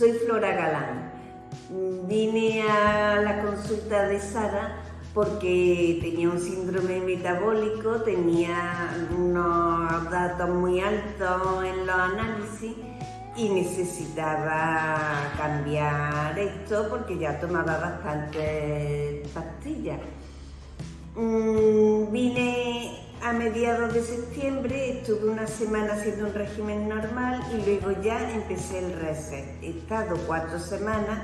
Soy Flora Galán. Vine a la consulta de Sara porque tenía un síndrome metabólico, tenía unos datos muy altos en los análisis y necesitaba cambiar esto porque ya tomaba bastantes pastillas. Mm, vine a mediados de septiembre, estuve una semana haciendo un régimen normal y luego ya empecé el reset. He estado cuatro semanas,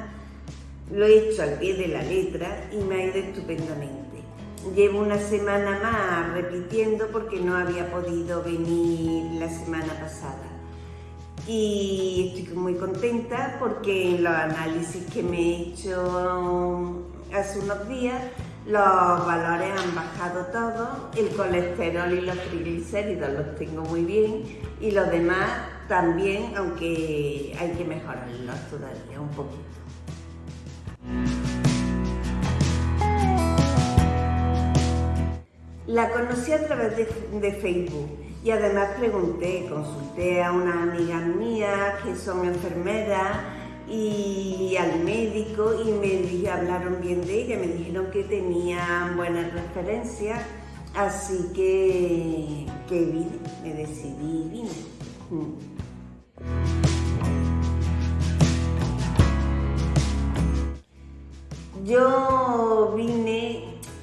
lo he hecho al pie de la letra y me ha ido estupendamente. Llevo una semana más repitiendo porque no había podido venir la semana pasada. Y estoy muy contenta porque en los análisis que me he hecho hace unos días los valores han bajado todos, el colesterol y los triglicéridos los tengo muy bien y los demás también, aunque hay que mejorarlos todavía un poquito. La conocí a través de, Facebook y además pregunté, consulté a unas amigas mías que son enfermeras y al médico y me hablaron bien de ella, me dijeron que tenían buenas referencias, así que, que vine, me decidí y vine. Mm. Yo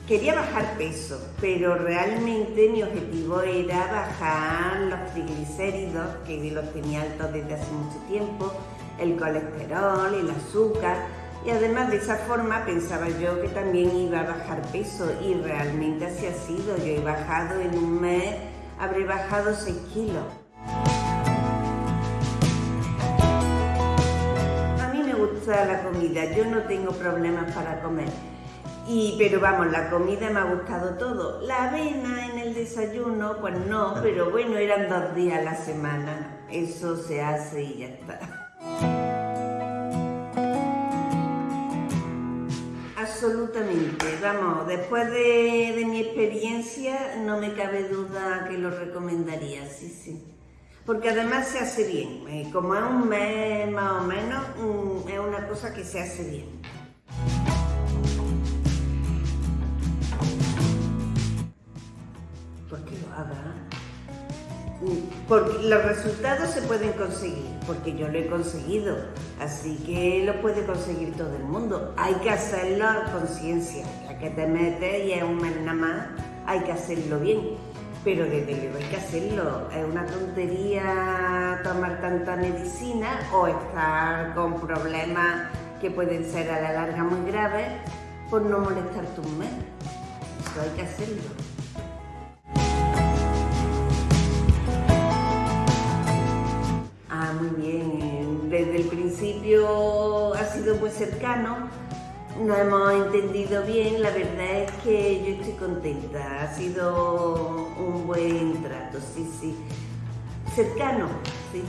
quería bajar peso, pero realmente mi objetivo era bajar los triglicéridos, que los tenía altos desde hace mucho tiempo, el colesterol, el azúcar y además de esa forma pensaba yo que también iba a bajar peso y realmente así ha sido. Yo he bajado en un mes, habré bajado 6 kilos. A mí me gusta la comida, yo no tengo problemas para comer. Y, pero vamos, la comida me ha gustado todo. La avena en el desayuno, pues no, pero bueno, eran dos días a la semana. Eso se hace y ya está. Absolutamente, vamos, después de, mi experiencia no me cabe duda que lo recomendaría, sí, sí. Porque además se hace bien, eh, como es un mes más o menos, mm, es una cosa que se hace bien. ¿Por qué lo haga? Porque los resultados se pueden conseguir, porque yo lo he conseguido, así que lo puede conseguir todo el mundo. Hay que hacerlo a conciencia, ya que te metes y es un mes nada más, hay que hacerlo bien. Pero desde luego hay que hacerlo. Es una tontería tomar tanta medicina o estar con problemas que pueden ser a la larga muy graves por no molestar tu mes. Eso hay que hacerlo. Bien. Desde el principio ha sido muy cercano, nos hemos entendido bien, la verdad es que yo estoy contenta, ha sido un buen trato, sí, sí. Cercano, sí.